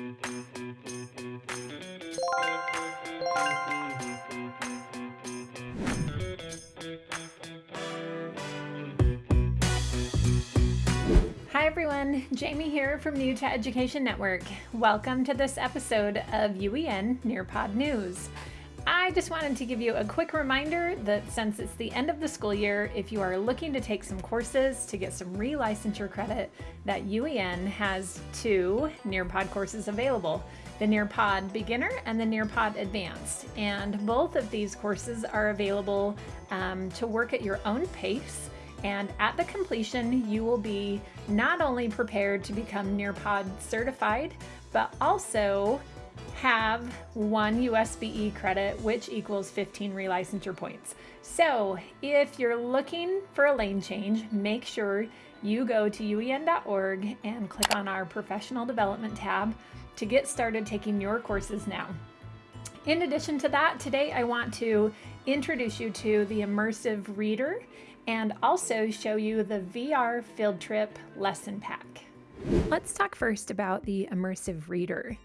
Hi everyone, Jamie here from Utah Education Network. Welcome to this episode of UEN Nearpod News. I just wanted to give you a quick reminder that since it's the end of the school year, if you are looking to take some courses to get some relicensure credit, that UEN has two Nearpod courses available, the Nearpod Beginner and the Nearpod Advanced. And both of these courses are available um, to work at your own pace and at the completion, you will be not only prepared to become Nearpod certified, but also have one USBE credit, which equals 15 relicensure points. So if you're looking for a lane change, make sure you go to uen.org and click on our professional development tab to get started taking your courses now. In addition to that, today I want to introduce you to the Immersive Reader and also show you the VR field trip lesson pack. Let's talk first about the Immersive Reader.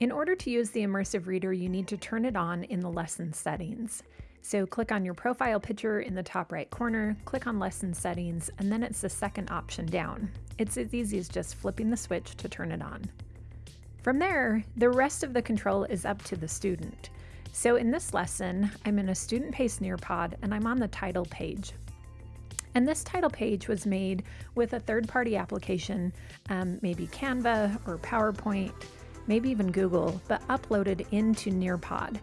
In order to use the Immersive Reader, you need to turn it on in the lesson settings. So click on your profile picture in the top right corner, click on lesson settings, and then it's the second option down. It's as easy as just flipping the switch to turn it on. From there, the rest of the control is up to the student. So in this lesson, I'm in a student pace Nearpod and I'm on the title page. And this title page was made with a third-party application, um, maybe Canva or PowerPoint, maybe even Google, but uploaded into Nearpod.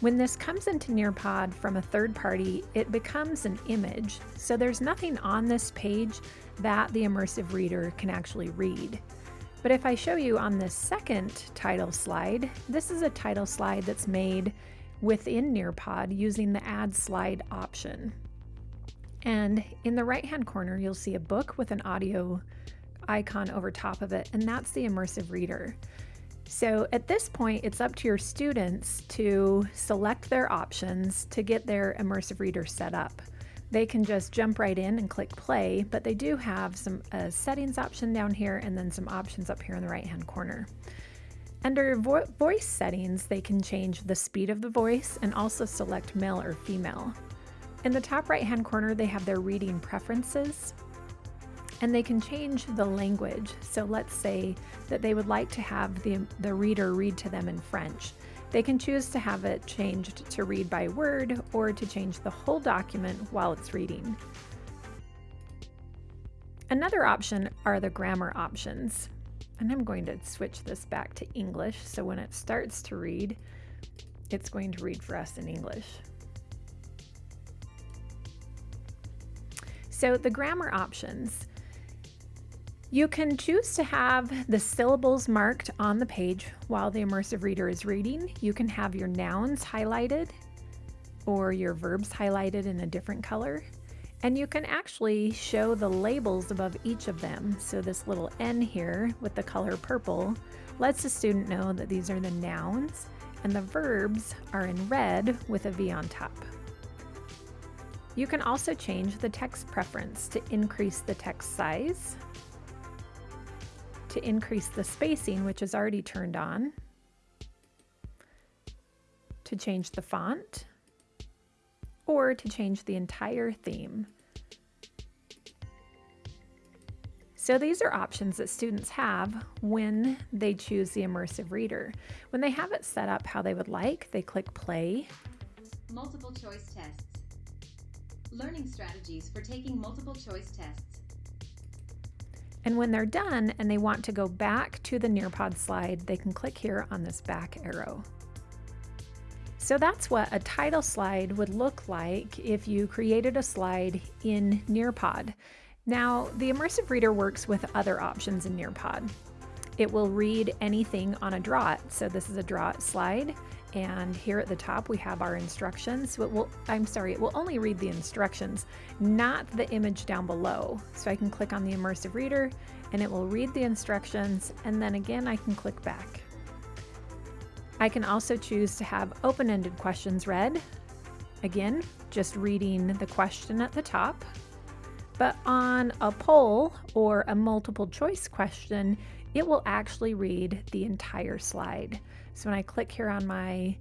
When this comes into Nearpod from a third party, it becomes an image. So there's nothing on this page that the immersive reader can actually read. But if I show you on this second title slide, this is a title slide that's made within Nearpod using the add slide option. And in the right hand corner, you'll see a book with an audio icon over top of it, and that's the immersive reader. So at this point, it's up to your students to select their options to get their immersive reader set up. They can just jump right in and click play, but they do have some a settings option down here and then some options up here in the right hand corner. Under vo voice settings, they can change the speed of the voice and also select male or female. In the top right hand corner, they have their reading preferences and they can change the language. So let's say that they would like to have the, the reader read to them in French. They can choose to have it changed to read by word or to change the whole document while it's reading. Another option are the grammar options. And I'm going to switch this back to English so when it starts to read, it's going to read for us in English. So the grammar options, you can choose to have the syllables marked on the page while the immersive reader is reading. You can have your nouns highlighted or your verbs highlighted in a different color. And you can actually show the labels above each of them. So this little N here with the color purple lets the student know that these are the nouns and the verbs are in red with a V on top. You can also change the text preference to increase the text size, to increase the spacing, which is already turned on, to change the font, or to change the entire theme. So these are options that students have when they choose the immersive reader. When they have it set up how they would like, they click play. Multiple choice tests. Learning strategies for taking multiple choice tests. And when they're done and they want to go back to the Nearpod slide, they can click here on this back arrow. So that's what a title slide would look like if you created a slide in Nearpod. Now, the Immersive Reader works with other options in Nearpod. It will read anything on a Draw It. So this is a Draw slide. And here at the top, we have our instructions. So it will, I'm sorry, it will only read the instructions, not the image down below. So I can click on the immersive reader and it will read the instructions. And then again, I can click back. I can also choose to have open-ended questions read. Again, just reading the question at the top. But on a poll or a multiple choice question, it will actually read the entire slide. So when I click here on my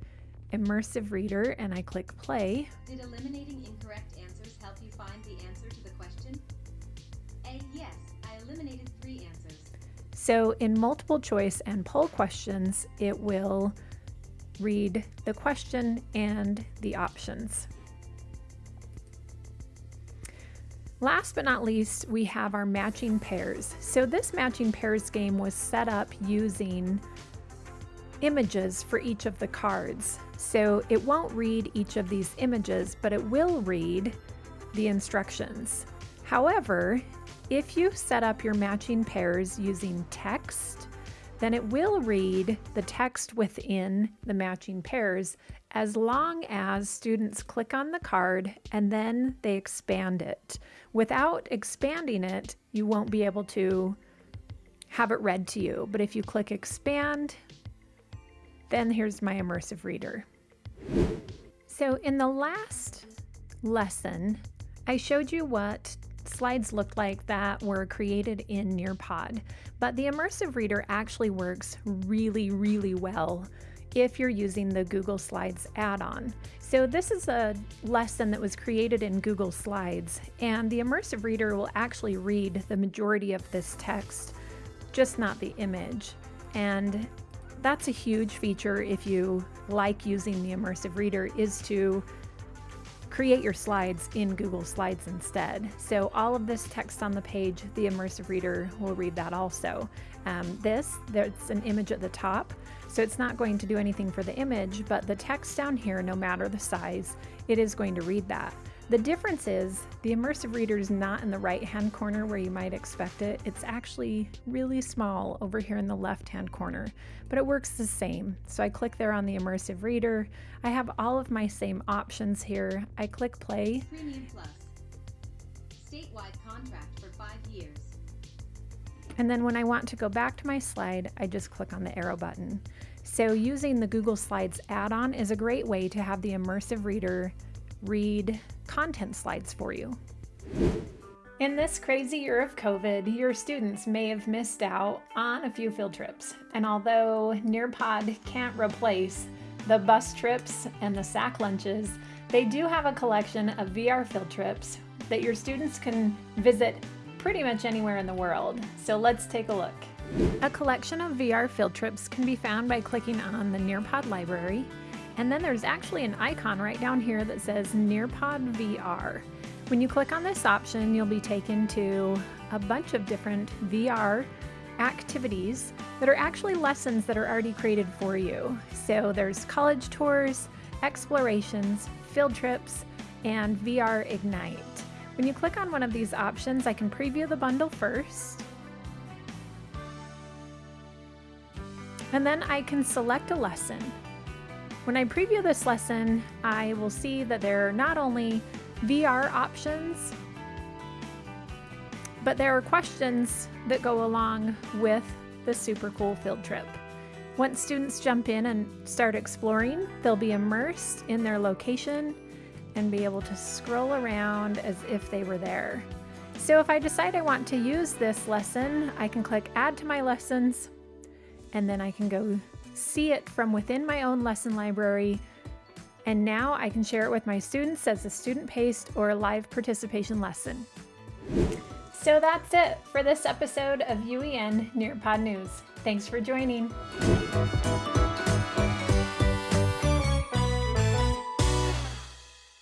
immersive reader and I click play. Did eliminating incorrect answers help you find the answer to the question? A. Yes, I eliminated three answers. So in multiple choice and poll questions, it will read the question and the options. Last but not least, we have our matching pairs. So this matching pairs game was set up using images for each of the cards. So it won't read each of these images, but it will read the instructions. However, if you set up your matching pairs using text, then it will read the text within the matching pairs as long as students click on the card and then they expand it. Without expanding it, you won't be able to have it read to you. But if you click expand, then here's my immersive reader. So in the last lesson, I showed you what slides looked like that were created in Nearpod, but the immersive reader actually works really, really well if you're using the Google Slides add-on. So this is a lesson that was created in Google Slides, and the immersive reader will actually read the majority of this text, just not the image. And that's a huge feature if you like using the immersive reader is to create your slides in Google Slides instead. So all of this text on the page, the immersive reader will read that also. Um, this, there's an image at the top, so it's not going to do anything for the image, but the text down here, no matter the size, it is going to read that. The difference is the immersive reader is not in the right hand corner where you might expect it. It's actually really small over here in the left hand corner, but it works the same. So I click there on the immersive reader. I have all of my same options here. I click play. Premium Plus. Statewide contract for five years. And then when I want to go back to my slide, I just click on the arrow button. So using the Google Slides add-on is a great way to have the immersive reader read content slides for you. In this crazy year of COVID, your students may have missed out on a few field trips. And although Nearpod can't replace the bus trips and the sack lunches, they do have a collection of VR field trips that your students can visit pretty much anywhere in the world. So let's take a look. A collection of VR field trips can be found by clicking on the Nearpod library and then there's actually an icon right down here that says Nearpod VR. When you click on this option, you'll be taken to a bunch of different VR activities that are actually lessons that are already created for you. So there's college tours, explorations, field trips, and VR Ignite. When you click on one of these options, I can preview the bundle first. And then I can select a lesson. When I preview this lesson, I will see that there are not only VR options, but there are questions that go along with the super cool field trip. Once students jump in and start exploring, they'll be immersed in their location and be able to scroll around as if they were there. So if I decide I want to use this lesson, I can click add to my lessons and then I can go see it from within my own lesson library, and now I can share it with my students as a student paced or a live participation lesson. So that's it for this episode of UEN Nearpod News. Thanks for joining.